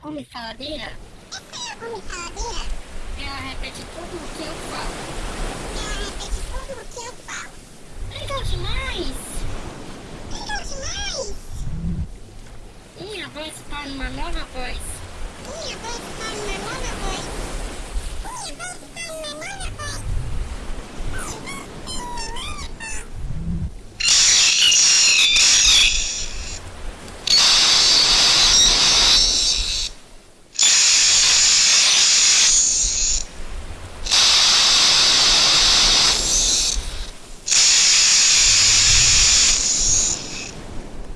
come faladeira? Essa é a come faladeira? Ela repete tudo o que eu falo. Ela repete tudo o que eu falo. Legal demais! Legal demais! Minha voz está uma nova voz. Minha voz está uma nova voz. Minha voz está uma nova voz.